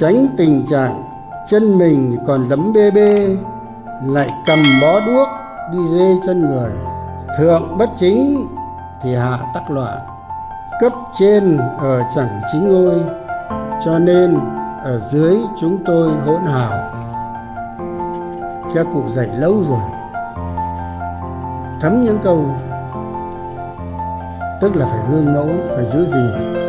tránh tình trạng chân mình còn lấm bê bê, lại cầm bó đuốc đi dê chân người. Thượng bất chính thì hạ tắc loạn, cấp trên ở chẳng chính ngôi, cho nên ở dưới chúng tôi hỗn hào. Các cụ dạy lâu rồi. Thấm những câu, tức là phải gương mẫu, phải giữ gìn.